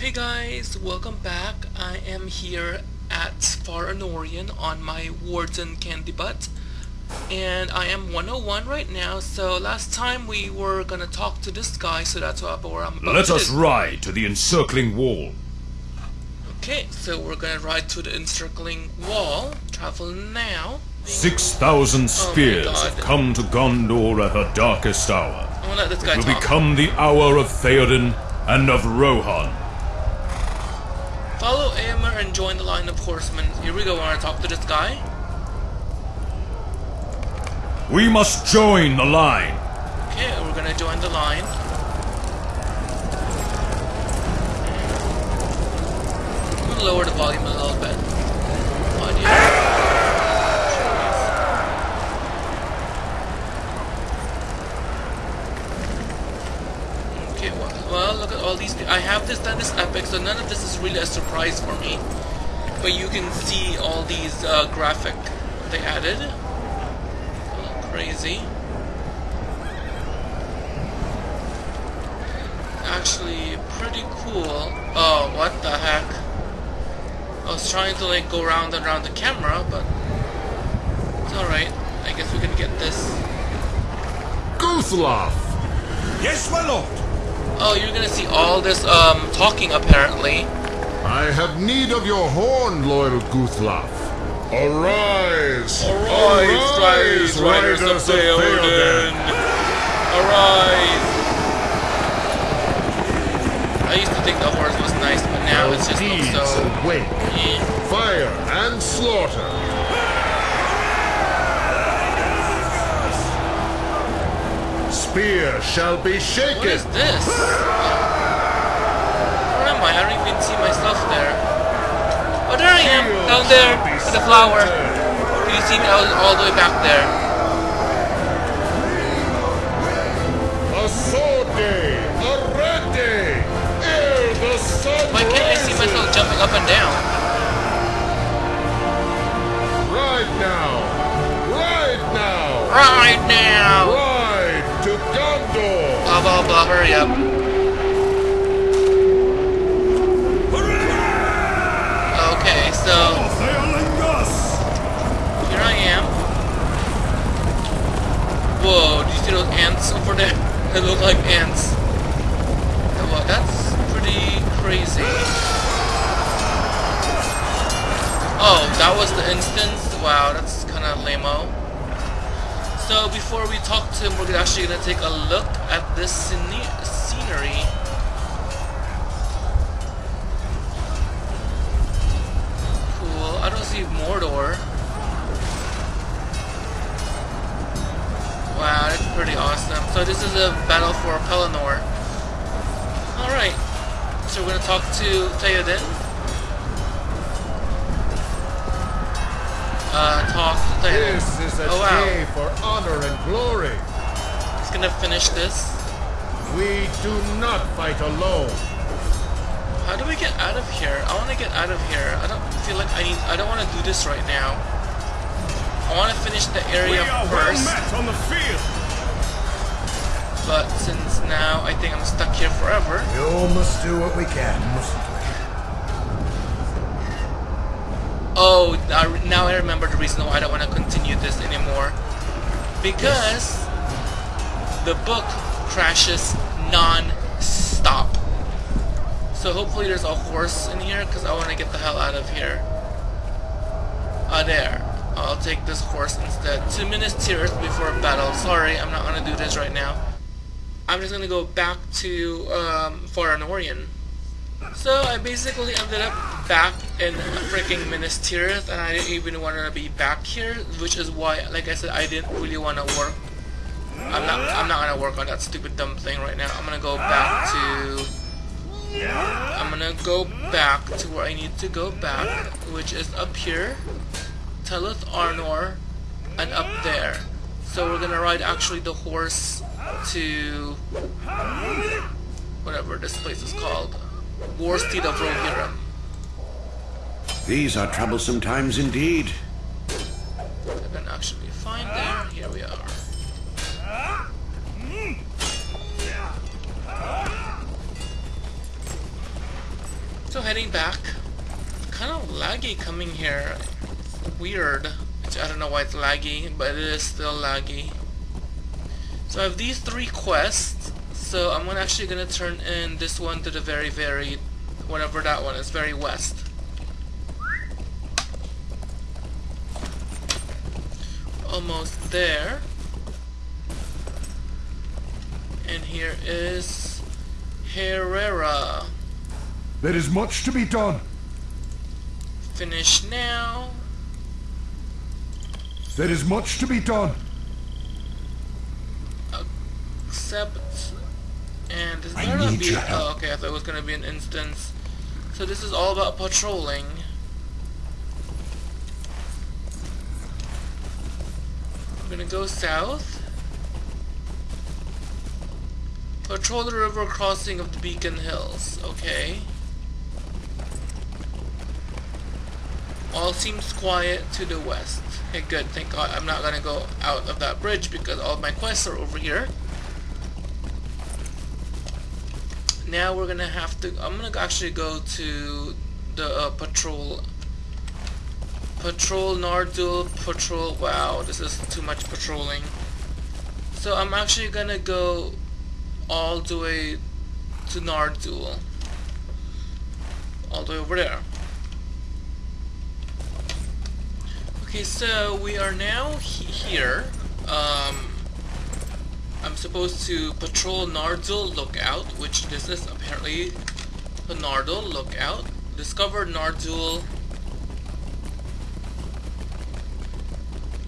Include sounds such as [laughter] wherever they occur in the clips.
Hey guys, welcome back. I am here at Far Anorien on my Warden Candy Butt. And I am 101 right now, so last time we were gonna talk to this guy, so that's what I'm about Let to us ride to the encircling wall. Okay, so we're gonna ride to the encircling wall. Travel now. Six thousand oh spears Oh have come to Gondor at her darkest hour. I'm gonna let this guy Will talk. become the hour of Theoden and of Rohan. And join the line of horsemen. Here we go, I wanna talk to this guy. We must join the line. Okay, we're gonna join the line. I'm gonna lower the volume a little bit. Audio. Okay, well, well, look at all these. I have this epic, so none of this is really a surprise for me. But you can see all these uh, graphic they added. Crazy. actually pretty cool. Oh, what the heck? I was trying to like go round and round the camera, but it's alright. I guess we can get this. Guthlaf! Yes, my lord. Oh, you're gonna see all this um talking apparently. I have need of your horn, loyal Guthlaf. Arise! Arise, riders of Theoden! Arise! I used to think the horse was nice, but now it's just looks so. awake, eh. fire and slaughter. Spear shall be What shaken. is this? Where am I? I don't even see myself there. Oh, there I am! Down there! With the flower! Can you see me? I was all the way back there. A sword day, a red day, ere the sun Why can't I see myself jumping up and down? Ride now, ride now, Right now! Blah, hurry up. Okay, so here I am. Whoa, do you see those ants over there? [laughs] They look like ants. Well, that's pretty crazy. Oh, that was the instance? Wow, that's kind of lame-o. So before we talk to him, we're actually going to take a look at this scene- scenery. Cool. I don't see Mordor. Wow, that's pretty awesome. So this is a battle for Pelennor. Alright. So we're gonna talk to Theoden. Uh, talk to Theoden. This is a Oh, wow. day for honor and glory. He's gonna finish this. We do not fight alone. How do we get out of here? I want to get out of here. I don't feel like I need. I don't want to do this right now. I want to finish the area we are first. on the field. But since now I think I'm stuck here forever. We all must do what we can, mustn't we? Oh, now- now I remember the reason why I don't want to continue this anymore. Because the book crashes non-stop. So hopefully there's a horse in here because I want to get the hell out of here. Ah, there. I'll take this horse instead. Two minutes Tirith before battle. Sorry, I'm not gonna do this right now. I'm just gonna go back to um, Far Anorien. So I basically ended up back in freaking Minas Tirith, and I didn't even want to be back here, which is why, like I said, I didn't really want to work. I'm not. I'm not gonna work on that stupid dumb thing right now. I'm gonna go back to. I'm gonna go back to where I need to go back, which is up here, Telith Arnor, and up there. So we're gonna ride actually the horse to whatever this place is called, Warsteed of Rohirrim. These are troublesome times indeed. I can actually find there. Here we are. So heading back, kind of laggy coming here. Weird. I don't know why it's laggy, but it is still laggy. So I have these three quests. So I'm actually gonna turn in this one to the very, very, whatever that one is, very west. Almost there. And here is Herrera. There is much to be done. Finish now. There is much to be done. Accept. And this is I gonna be? Oh, okay. I thought it was gonna be an instance. So this is all about patrolling. I'm gonna go south. Patrol the river crossing of the Beacon Hills. Okay. All seems quiet to the west. Okay, good. Thank God I'm not gonna go out of that bridge because all of my quests are over here. Now we're gonna have to. I'm gonna actually go to the uh, patrol. Patrol Nardol patrol. Wow, this is too much patrolling. So I'm actually gonna go all the way to Nardol. All the way over there. Okay, so we are now he here. Um, I'm supposed to patrol Nardol Lookout, which this is apparently the Nardol Lookout. Discover Nardol.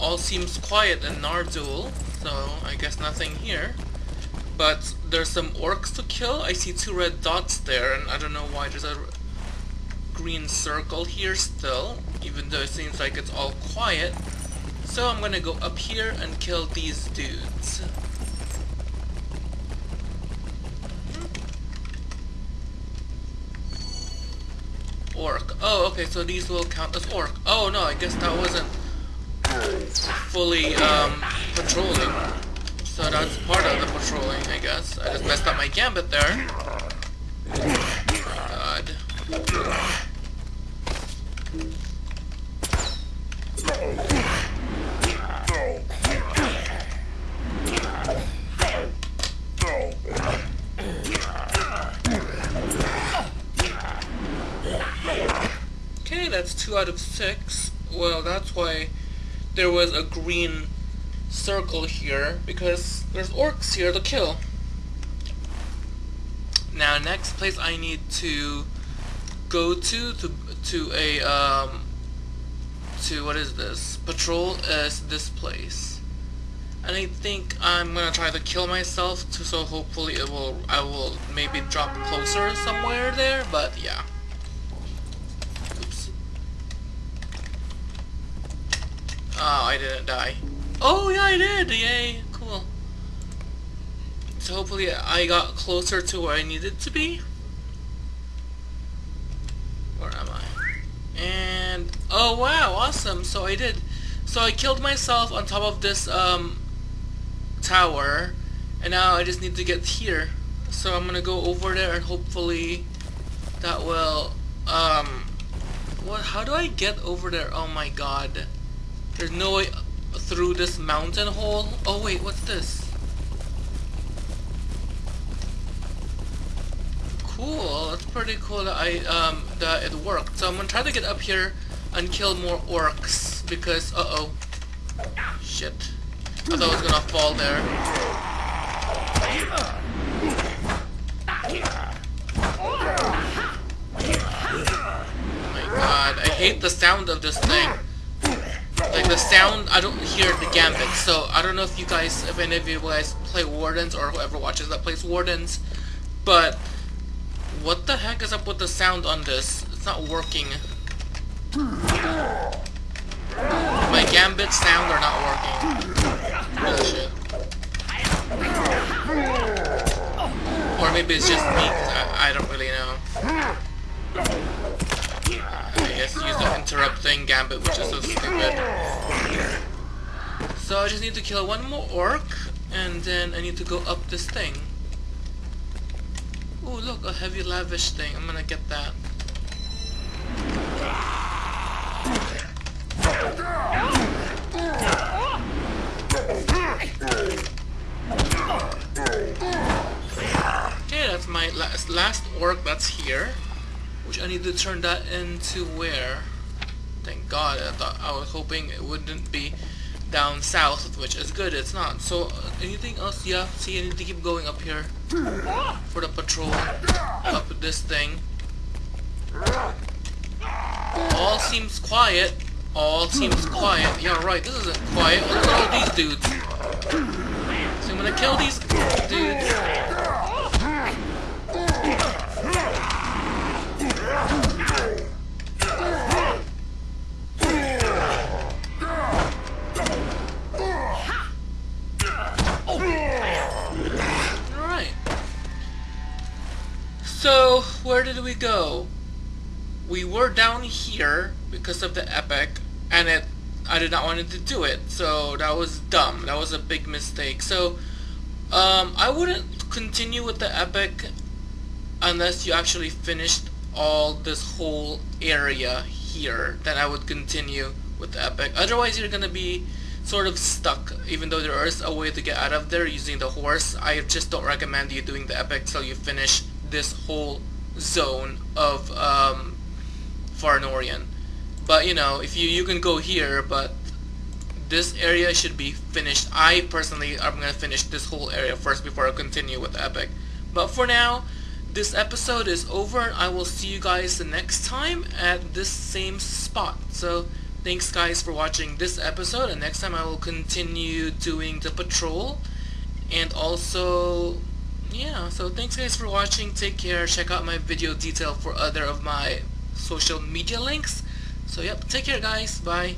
All seems quiet in Nardol, so I guess nothing here. But there's some orcs to kill. I see two red dots there, and I don't know why there's a green circle here still, even though it seems like it's all quiet. So I'm gonna go up here and kill these dudes. Orc. Oh, okay, so these will count as orc. Oh no, I guess that wasn't fully um, patrolling. So that's part of the patrolling, I guess. I just messed up my gambit there. God. Okay, that's two out of six. Well, that's why there was a green circle here, because there's orcs here to kill. Now, next place I need to go to, to, to a, um, to, what is this? Patrol is this place. And I think I'm gonna try to kill myself, to, so hopefully it will, I will maybe drop closer somewhere there, but yeah. Oh, I didn't die. Oh, yeah, I did! Yay! Cool. So hopefully I got closer to where I needed to be. Where am I? And, oh wow, awesome! So I did. So I killed myself on top of this, um, tower. And now I just need to get here. So I'm gonna go over there and hopefully that will, um, what, how do I get over there? Oh my god. There's no way through this mountain hole. Oh wait, what's this? Cool, that's pretty cool that I um that it worked. So I'm gonna try to get up here and kill more orcs because uh oh. Shit. I thought I was gonna fall there. Oh my god, I hate the sound of this thing. Like the sound, I don't hear the gambit, so I don't know if you guys, if any of you guys play Wardens or whoever watches that plays Wardens, but what the heck is up with the sound on this? It's not working. My gambit sound are not working. Bullshit. Or maybe it's just me, I, I don't really know. I guess use the interrupt thing gambit, which is so stupid. So I just need to kill one more orc, and then I need to go up this thing. Oh look, a heavy lavish thing. I'm gonna get that. Okay, that's my last, last orc that's here. Which I need to turn that into where? Thank God, I thought I was hoping it wouldn't be down south, which is good, it's not. So, uh, anything else? Yeah, see, I need to keep going up here for the patrol. Up this thing. All seems quiet. All seems quiet. Yeah, right, this isn't quiet. Look at all these dudes. So I'm gonna kill these dudes. So, where did we go? We were down here because of the epic, and it I did not want to do it, so that was dumb. That was a big mistake. So, um, I wouldn't continue with the epic unless you actually finished all this whole area here. Then I would continue with the epic. Otherwise, you're gonna be sort of stuck, even though there is a way to get out of there using the horse. I just don't recommend you doing the epic till you finish this whole zone of um, Far Anorien. But you know, if you you can go here, but this area should be finished. I personally am gonna finish this whole area first before I continue with epic. But for now, this episode is over. and I will see you guys the next time at this same spot. So thanks guys for watching this episode, and next time I will continue doing the patrol, and also yeah. So thanks guys for watching. Take care. Check out my video detail for other of my social media links. So yep, take care guys. Bye.